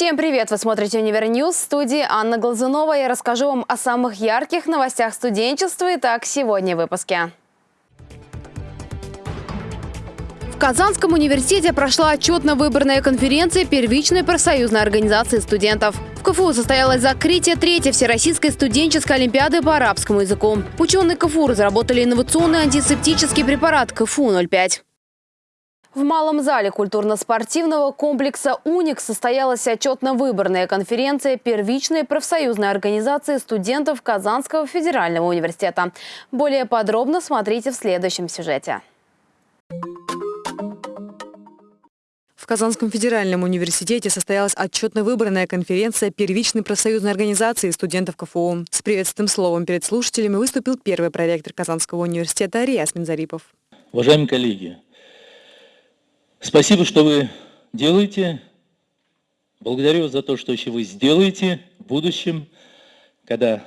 Всем привет! Вы смотрите «Univernews» в студии Анна Глазунова. Я расскажу вам о самых ярких новостях студенчества. Итак, сегодня в выпуске. В Казанском университете прошла отчетно-выборная конференция первичной профсоюзной организации студентов. В КФУ состоялось закрытие третьей Всероссийской студенческой олимпиады по арабскому языку. Ученые КФУ разработали инновационный антисептический препарат КФУ-05. В малом зале культурно-спортивного комплекса «Уник» состоялась отчетно-выборная конференция первичной профсоюзной организации студентов Казанского федерального университета. Более подробно смотрите в следующем сюжете. В Казанском федеральном университете состоялась отчетно-выборная конференция первичной профсоюзной организации студентов КФУ. С приветственным словом перед слушателями выступил первый проректор Казанского университета Риас Минзарипов. Уважаемые коллеги, Спасибо, что вы делаете. Благодарю за то, что еще вы сделаете в будущем, когда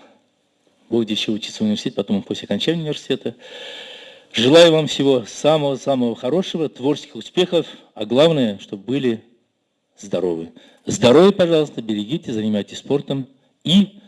будете еще учиться в университете, потом после окончания университета. Желаю вам всего самого-самого хорошего, творческих успехов, а главное, чтобы были здоровы. Здоровье, пожалуйста, берегите, занимайтесь спортом и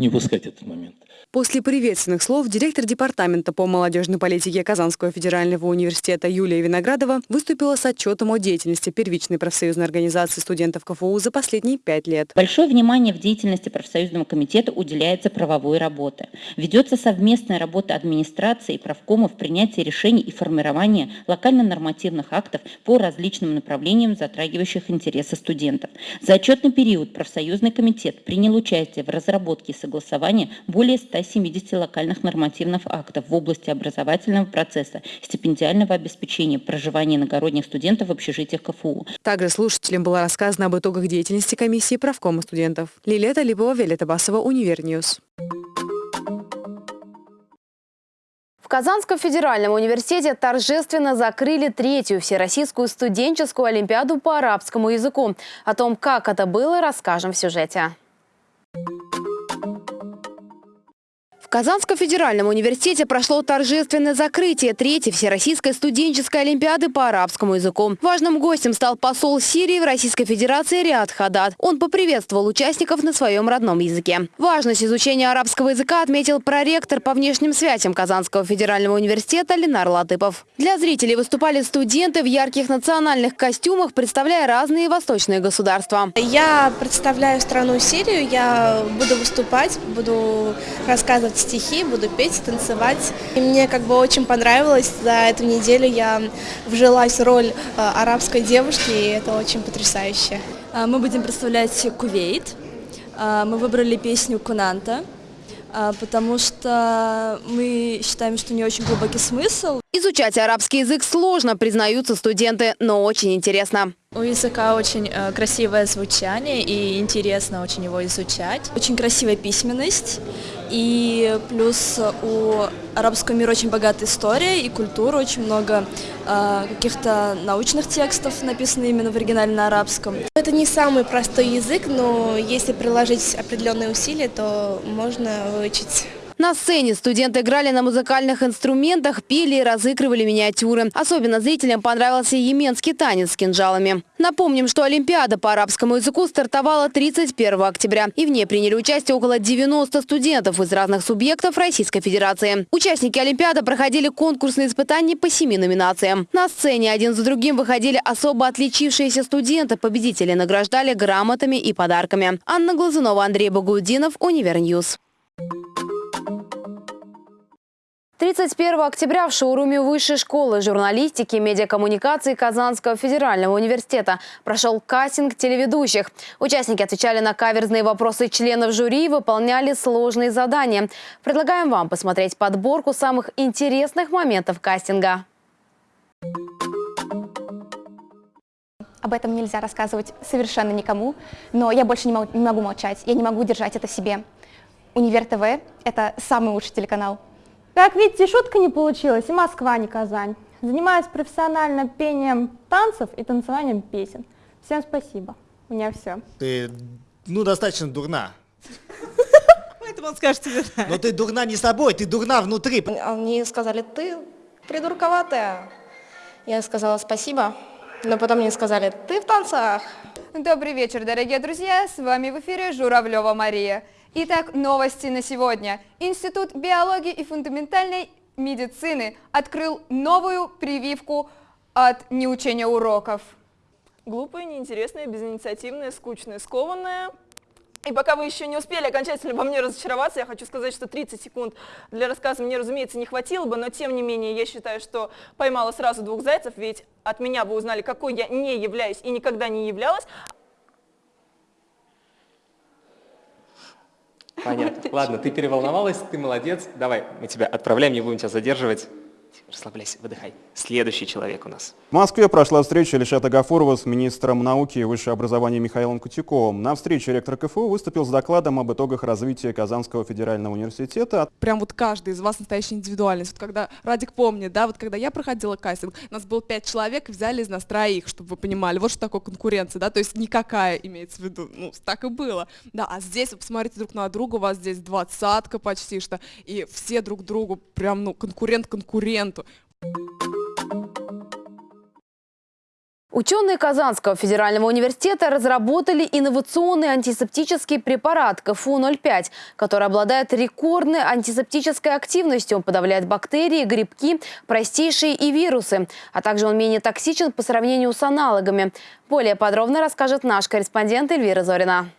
не упускать этот момент. После приветственных слов директор департамента по молодежной политике Казанского федерального университета Юлия Виноградова выступила с отчетом о деятельности первичной профсоюзной организации студентов КФУ за последние пять лет. Большое внимание в деятельности профсоюзного комитета уделяется правовой работе. Ведется совместная работа администрации и правкома в принятии решений и формировании локально-нормативных актов по различным направлениям, затрагивающих интересы студентов. За отчетный период профсоюзный комитет принял участие в разработке и согласовании более 100 170 локальных нормативных актов в области образовательного процесса, стипендиального обеспечения, проживания иногородних студентов в общежитиях КФУ. Также слушателям было рассказано об итогах деятельности комиссии правкома студентов. Лилета Липова, Виолетта Басова, Univernews. В Казанском федеральном университете торжественно закрыли третью Всероссийскую студенческую олимпиаду по арабскому языку. О том, как это было, расскажем в сюжете. Казанском федеральном университете прошло торжественное закрытие третьей Всероссийской студенческой олимпиады по арабскому языку. Важным гостем стал посол Сирии в Российской Федерации Риад Хадад. Он поприветствовал участников на своем родном языке. Важность изучения арабского языка отметил проректор по внешним связям Казанского федерального университета Ленар Латыпов. Для зрителей выступали студенты в ярких национальных костюмах, представляя разные восточные государства. Я представляю страну Сирию, я буду выступать, буду рассказывать стихи, буду петь, танцевать. И мне как бы очень понравилось, за эту неделю я вжилась в роль э, арабской девушки, и это очень потрясающе. А, мы будем представлять Кувейт. А, мы выбрали песню Кунанта, а, потому что мы считаем, что не очень глубокий смысл. Изучать арабский язык сложно, признаются студенты, но очень интересно. У языка очень э, красивое звучание и интересно очень его изучать. Очень красивая письменность и плюс у арабского мира очень богатая история и культура, очень много э, каких-то научных текстов написано именно в оригинале на арабском. Это не самый простой язык, но если приложить определенные усилия, то можно выучить на сцене студенты играли на музыкальных инструментах, пели и разыгрывали миниатюры. Особенно зрителям понравился йеменский танец с кинжалами. Напомним, что Олимпиада по арабскому языку стартовала 31 октября. И в ней приняли участие около 90 студентов из разных субъектов Российской Федерации. Участники Олимпиады проходили конкурсные испытания по семи номинациям. На сцене один за другим выходили особо отличившиеся студенты. Победители награждали грамотами и подарками. Анна Глазунова, Андрей Багудинов, Univernews. 31 октября в шоуруме Высшей школы журналистики и медиакоммуникации Казанского федерального университета прошел кастинг телеведущих. Участники отвечали на каверзные вопросы членов жюри и выполняли сложные задания. Предлагаем вам посмотреть подборку самых интересных моментов кастинга. Об этом нельзя рассказывать совершенно никому, но я больше не могу, не могу молчать, я не могу держать это себе. Универ ТВ – это самый лучший телеканал. Как видите, шутка не получилась, и Москва, не Казань. Занимаюсь профессионально пением танцев и танцеванием песен. Всем спасибо. У меня все. Ты, ну, достаточно дурна. Поэтому он скажет тебе Но ты дурна не собой, ты дурна внутри. Они сказали, ты придурковатая. Я сказала спасибо, но потом мне сказали, ты в танцах. Добрый вечер, дорогие друзья! С вами в эфире Журавлева Мария. Итак, новости на сегодня. Институт биологии и фундаментальной медицины открыл новую прививку от неучения уроков. Глупые, неинтересные, безинициативные, скучные, скованные. И пока вы еще не успели окончательно во мне разочароваться, я хочу сказать, что 30 секунд для рассказа мне, разумеется, не хватило бы, но тем не менее я считаю, что поймала сразу двух зайцев, ведь от меня вы узнали, какой я не являюсь и никогда не являлась. Понятно. Ладно, ты переволновалась, ты молодец. Давай, мы тебя отправляем, не будем тебя задерживать. Расслабляйся, выдыхай. Следующий человек у нас. В Москве прошла встреча Ильшата Гафурова с министром науки и высшего образования Михаилом Кутюковым. На встрече ректор КФУ выступил с докладом об итогах развития Казанского федерального университета. Прям вот каждый из вас настоящая индивидуальность. Вот когда Радик помнит, да, вот когда я проходила кастинг, у нас было пять человек, взяли из нас троих, чтобы вы понимали. Вот что такое конкуренция, да, то есть никакая имеется в виду. Ну, так и было. Да, а здесь вы посмотрите друг на друга, у вас здесь двадцатка почти что, и все друг другу прям, ну, конкурент конкуренту. Ученые Казанского федерального университета разработали инновационный антисептический препарат КФУ-05, который обладает рекордной антисептической активностью, подавляет бактерии, грибки, простейшие и вирусы, а также он менее токсичен по сравнению с аналогами. Более подробно расскажет наш корреспондент Эльвира Зорина.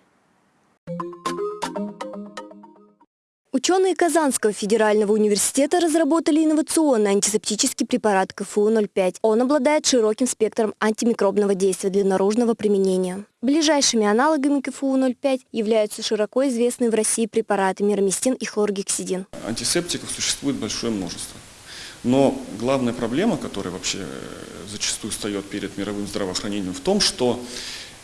Ученые Казанского федерального университета разработали инновационный антисептический препарат КФУ-05. Он обладает широким спектром антимикробного действия для наружного применения. Ближайшими аналогами КФУ-05 являются широко известные в России препараты мироместин и хлоргексидин. Антисептиков существует большое множество. Но главная проблема, которая вообще э, зачастую встает перед мировым здравоохранением, в том, что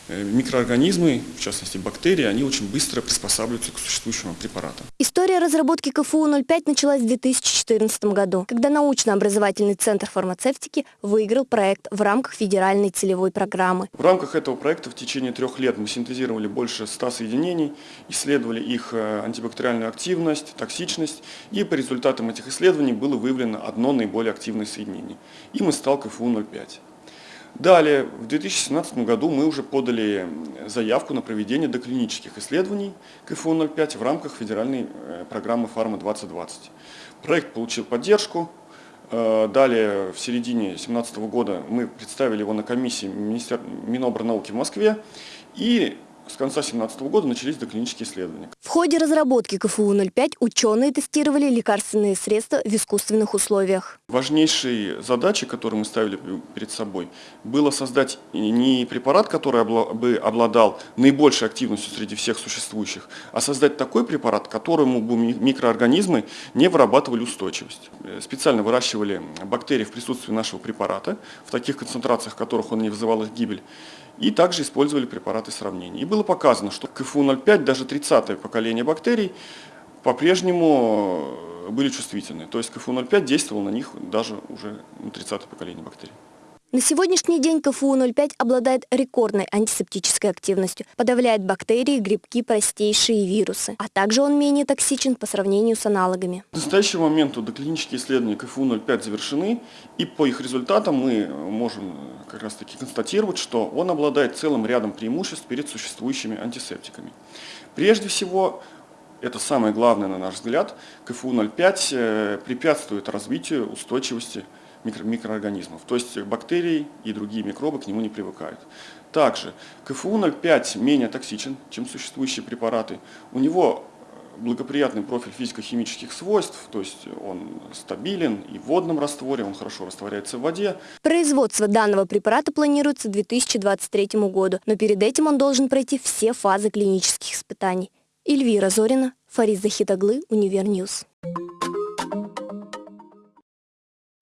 микроорганизмы, в частности бактерии, они очень быстро приспосабливаются к существующим препаратам. История разработки КФУ-05 началась в 2014 году, когда научно-образовательный центр фармацевтики выиграл проект в рамках федеральной целевой программы. В рамках этого проекта в течение трех лет мы синтезировали больше 100 соединений, исследовали их э, антибактериальную активность, токсичность, и по результатам этих исследований было выявлено одно наиболее активное соединение. Им и стал КФУ-05. Далее, в 2017 году мы уже подали заявку на проведение доклинических исследований КФУ-05 в рамках федеральной э, программы «Фарма-2020». Проект получил поддержку. Э, далее, в середине 2017 года мы представили его на комиссии Министер... Минобрнауки в Москве. И с конца 2017 года начались доклинические исследования. В ходе разработки КФУ-05 ученые тестировали лекарственные средства в искусственных условиях. Важнейшей задачей, которую мы ставили перед собой, было создать не препарат, который бы обладал наибольшей активностью среди всех существующих, а создать такой препарат, которому бы микроорганизмы не вырабатывали устойчивость. Э, специально выращивали бактерии в присутствии нашего препарата, в таких концентрациях, в которых он не вызывал их гибель, и также использовали препараты сравнения. И было показано, что КФУ-05, даже 30-е поколение бактерий, по-прежнему э, были чувствительны. То есть КФУ-05 действовал на них даже уже 30-е поколение бактерий. На сегодняшний день КФУ-05 обладает рекордной антисептической активностью, подавляет бактерии, грибки, простейшие вирусы, а также он менее токсичен по сравнению с аналогами. К настоящему моменту доклинические исследования КФУ-05 завершены, и по их результатам мы можем как раз таки констатировать, что он обладает целым рядом преимуществ перед существующими антисептиками. Прежде всего, это самое главное, на наш взгляд, КФУ-05 э, препятствует развитию устойчивости микро микроорганизмов. То есть бактерии и другие микробы к нему не привыкают. Также КФУ-05 менее токсичен, чем существующие препараты. У него благоприятный профиль физико-химических свойств, то есть он стабилен и в водном растворе, он хорошо растворяется в воде. Производство данного препарата планируется к 2023 году, но перед этим он должен пройти все фазы клинических испытаний. Эльвира Зорина, Фарид Захитаглы, Univernews.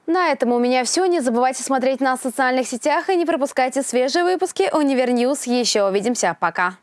На этом у меня все. Не забывайте смотреть нас в социальных сетях и не пропускайте свежие выпуски Univernews. Еще увидимся. Пока.